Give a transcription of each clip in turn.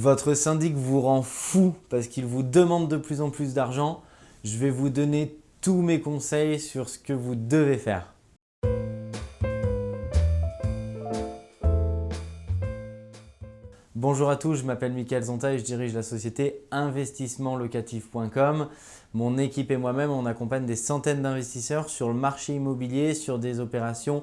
Votre syndic vous rend fou parce qu'il vous demande de plus en plus d'argent. Je vais vous donner tous mes conseils sur ce que vous devez faire. Bonjour à tous, je m'appelle Mickaël Zonta et je dirige la société investissementlocatif.com. Mon équipe et moi-même, on accompagne des centaines d'investisseurs sur le marché immobilier, sur des opérations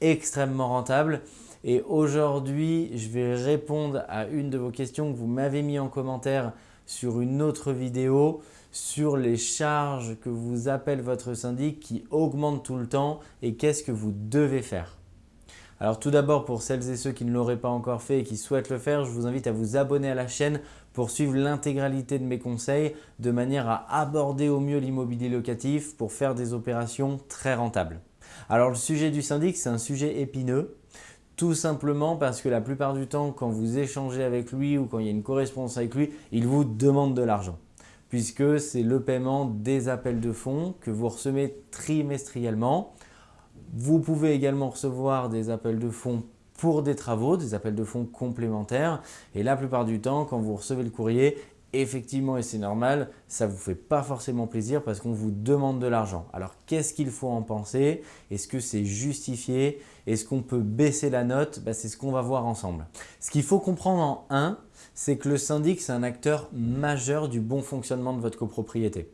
extrêmement rentables. Et aujourd'hui, je vais répondre à une de vos questions que vous m'avez mis en commentaire sur une autre vidéo sur les charges que vous appelle votre syndic qui augmentent tout le temps et qu'est-ce que vous devez faire. Alors tout d'abord, pour celles et ceux qui ne l'auraient pas encore fait et qui souhaitent le faire, je vous invite à vous abonner à la chaîne pour suivre l'intégralité de mes conseils de manière à aborder au mieux l'immobilier locatif pour faire des opérations très rentables. Alors le sujet du syndic, c'est un sujet épineux tout simplement parce que la plupart du temps, quand vous échangez avec lui ou quand il y a une correspondance avec lui, il vous demande de l'argent puisque c'est le paiement des appels de fonds que vous recevez trimestriellement. Vous pouvez également recevoir des appels de fonds pour des travaux, des appels de fonds complémentaires. Et la plupart du temps, quand vous recevez le courrier, effectivement, et c'est normal, ça ne vous fait pas forcément plaisir parce qu'on vous demande de l'argent. Alors, qu'est-ce qu'il faut en penser? Est-ce que c'est justifié? Est-ce qu'on peut baisser la note? Bah, C'est ce qu'on va voir ensemble. Ce qu'il faut comprendre en un, c'est que le syndic, c'est un acteur majeur du bon fonctionnement de votre copropriété.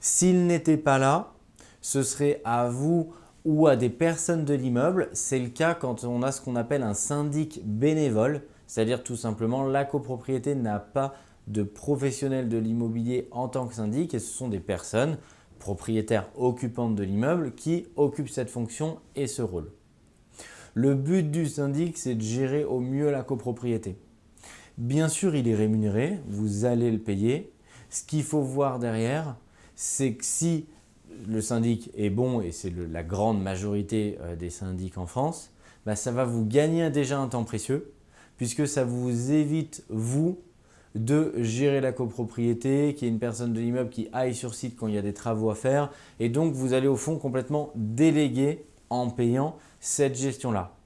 S'il n'était pas là, ce serait à vous ou à des personnes de l'immeuble. C'est le cas quand on a ce qu'on appelle un syndic bénévole, c'est-à-dire tout simplement la copropriété n'a pas de professionnels de l'immobilier en tant que syndic et ce sont des personnes propriétaires occupantes de l'immeuble qui occupent cette fonction et ce rôle. Le but du syndic, c'est de gérer au mieux la copropriété. Bien sûr, il est rémunéré, vous allez le payer. Ce qu'il faut voir derrière, c'est que si le syndic est bon, et c'est la grande majorité euh, des syndics en France, bah, ça va vous gagner déjà un temps précieux puisque ça vous évite, vous, de gérer la copropriété, qu'il y ait une personne de l'immeuble qui aille sur site quand il y a des travaux à faire. Et donc, vous allez au fond complètement déléguer en payant cette gestion-là.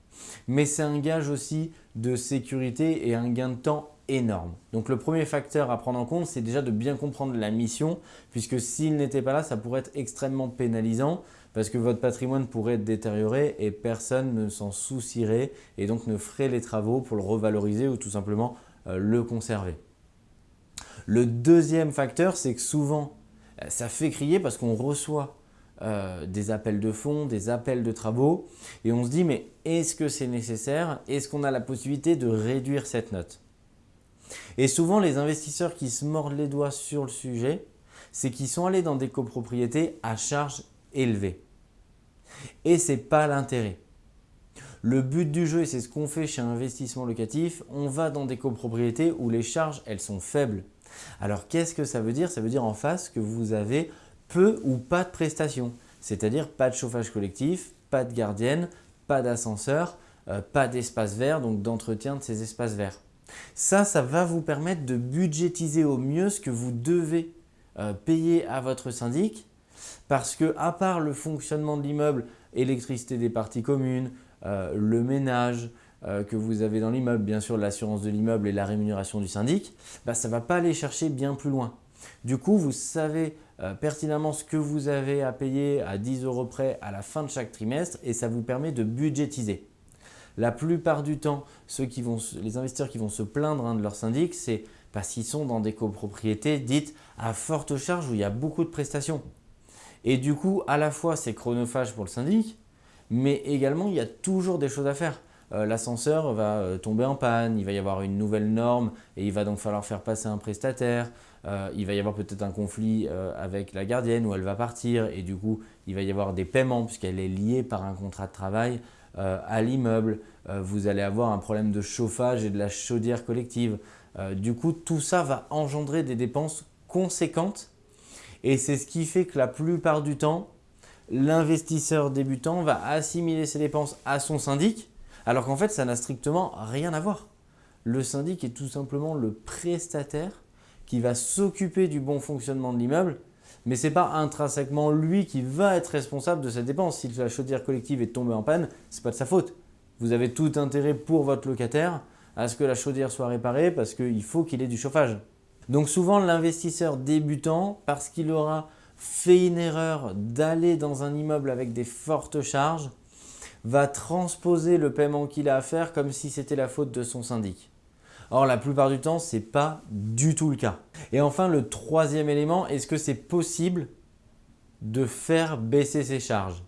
Mais c'est un gage aussi de sécurité et un gain de temps énorme. Donc le premier facteur à prendre en compte, c'est déjà de bien comprendre la mission puisque s'il n'était pas là, ça pourrait être extrêmement pénalisant parce que votre patrimoine pourrait être détérioré et personne ne s'en soucierait et donc ne ferait les travaux pour le revaloriser ou tout simplement euh, le conserver. Le deuxième facteur, c'est que souvent, euh, ça fait crier parce qu'on reçoit euh, des appels de fonds, des appels de travaux et on se dit mais est-ce que c'est nécessaire? Est-ce qu'on a la possibilité de réduire cette note? Et souvent les investisseurs qui se mordent les doigts sur le sujet, c'est qu'ils sont allés dans des copropriétés à charge élevée. Et ce n'est pas l'intérêt. Le but du jeu, et c'est ce qu'on fait chez Investissement Locatif, on va dans des copropriétés où les charges elles sont faibles. Alors qu'est-ce que ça veut dire? Ça veut dire en face que vous avez peu ou pas de prestations, c'est-à-dire pas de chauffage collectif, pas de gardienne, pas d'ascenseur, euh, pas d'espace vert, donc d'entretien de ces espaces verts. Ça, ça va vous permettre de budgétiser au mieux ce que vous devez euh, payer à votre syndic parce que à part le fonctionnement de l'immeuble, électricité des parties communes, euh, le ménage, euh, que vous avez dans l'immeuble, bien sûr l'assurance de l'immeuble et la rémunération du syndic, bah, ça ne va pas aller chercher bien plus loin. Du coup, vous savez pertinemment ce que vous avez à payer à 10 euros près à la fin de chaque trimestre et ça vous permet de budgétiser. La plupart du temps, les investisseurs qui vont se plaindre hein, de leur syndic, c'est parce qu'ils sont dans des copropriétés dites à forte charge où il y a beaucoup de prestations. Et du coup, à la fois, c'est chronophage pour le syndic, mais également, il y a toujours des choses à faire. Euh, l'ascenseur va euh, tomber en panne, il va y avoir une nouvelle norme et il va donc falloir faire passer un prestataire. Euh, il va y avoir peut-être un conflit avec la gardienne où elle va partir et du coup, il va y avoir des paiements puisqu'elle est liée par un contrat de travail à l'immeuble. vous allez avoir un problème de chauffage et de la chaudière collective. du coup, tout ça va engendrer des dépenses conséquentes et c'est ce qui fait que la plupart du temps, l'investisseur débutant va assimiler ses dépenses à son syndic alors qu'en fait, ça n'a strictement rien à voir. Le syndic est tout simplement le prestataire qui va s'occuper du bon fonctionnement de l'immeuble, mais ce n'est pas intrinsèquement lui qui va être responsable de cette dépense. Si la chaudière collective est tombée en panne, ce n'est pas de sa faute. Vous avez tout intérêt pour votre locataire à ce que la chaudière soit réparée parce qu'il faut qu'il ait du chauffage. Donc souvent l'investisseur débutant, parce qu'il aura fait une erreur d'aller dans un immeuble avec des fortes charges, va transposer le paiement qu'il a à faire comme si c'était la faute de son syndic. Or, la plupart du temps, ce n'est pas du tout le cas. Et enfin, le troisième élément, est-ce que c'est possible de faire baisser ses charges?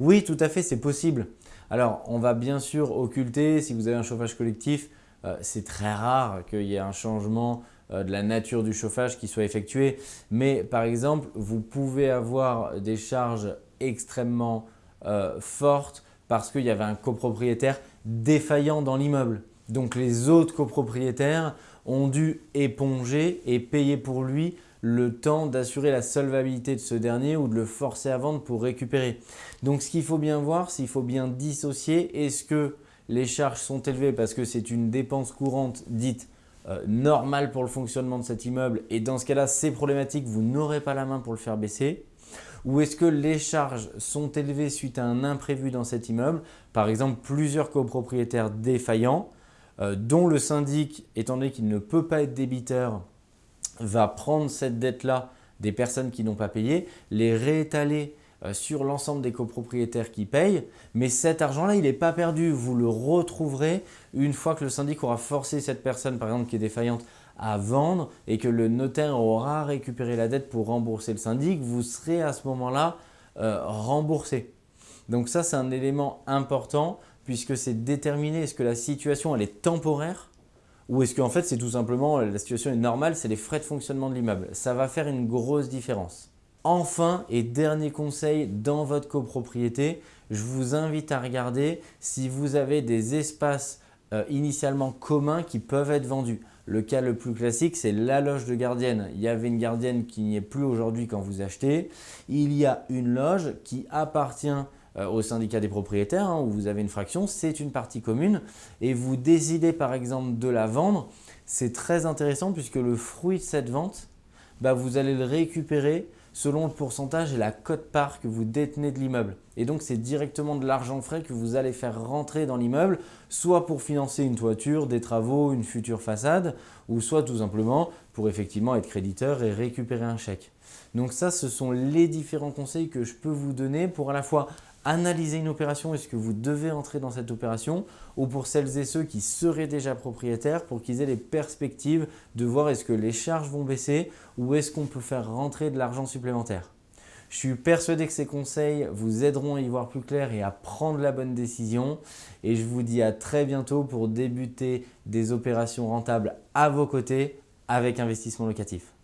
Oui, tout à fait, c'est possible. Alors, on va bien sûr occulter, si vous avez un chauffage collectif, euh, c'est très rare qu'il y ait un changement euh, de la nature du chauffage qui soit effectué. Mais par exemple, vous pouvez avoir des charges extrêmement euh, fortes parce qu'il y avait un copropriétaire défaillant dans l'immeuble. Donc les autres copropriétaires ont dû éponger et payer pour lui le temps d'assurer la solvabilité de ce dernier ou de le forcer à vendre pour récupérer. Donc ce qu'il faut bien voir, c'est qu'il faut bien dissocier est-ce que les charges sont élevées parce que c'est une dépense courante dite euh, normale pour le fonctionnement de cet immeuble et dans ce cas-là c'est problématique, vous n'aurez pas la main pour le faire baisser? Ou est-ce que les charges sont élevées suite à un imprévu dans cet immeuble? Par exemple, plusieurs copropriétaires défaillants dont le syndic, étant donné qu'il ne peut pas être débiteur, va prendre cette dette-là des personnes qui n'ont pas payé, les réétaler euh, sur l'ensemble des copropriétaires qui payent, mais cet argent-là, il n'est pas perdu. Vous le retrouverez une fois que le syndic aura forcé cette personne, par exemple, qui est défaillante, à vendre et que le notaire aura récupéré la dette pour rembourser le syndic, vous serez à ce moment-là euh, remboursé. Donc ça, c'est un élément important puisque c'est déterminer est-ce que la situation elle est temporaire ou est-ce qu'en fait c'est tout simplement la situation est normale, c'est les frais de fonctionnement de l'immeuble. Ça va faire une grosse différence. Enfin et dernier conseil dans votre copropriété, je vous invite à regarder si vous avez des espaces euh, initialement communs qui peuvent être vendus. Le cas le plus classique, c'est la loge de gardienne. Il y avait une gardienne qui n'y est plus aujourd'hui quand vous achetez. Il y a une loge qui appartient au syndicat des propriétaires hein, où vous avez une fraction, c'est une partie commune et vous décidez par exemple de la vendre, c'est très intéressant puisque le fruit de cette vente, bah, vous allez le récupérer selon le pourcentage et la cote-part que vous détenez de l'immeuble. Et donc, c'est directement de l'argent frais que vous allez faire rentrer dans l'immeuble, soit pour financer une toiture, des travaux, une future façade, ou soit tout simplement pour effectivement être créditeur et récupérer un chèque. Donc ça, ce sont les différents conseils que je peux vous donner pour à la fois analyser une opération, est-ce que vous devez entrer dans cette opération ou pour celles et ceux qui seraient déjà propriétaires pour qu'ils aient les perspectives de voir est-ce que les charges vont baisser ou est-ce qu'on peut faire rentrer de l'argent supplémentaire. Je suis persuadé que ces conseils vous aideront à y voir plus clair et à prendre la bonne décision et je vous dis à très bientôt pour débuter des opérations rentables à vos côtés avec investissement locatif.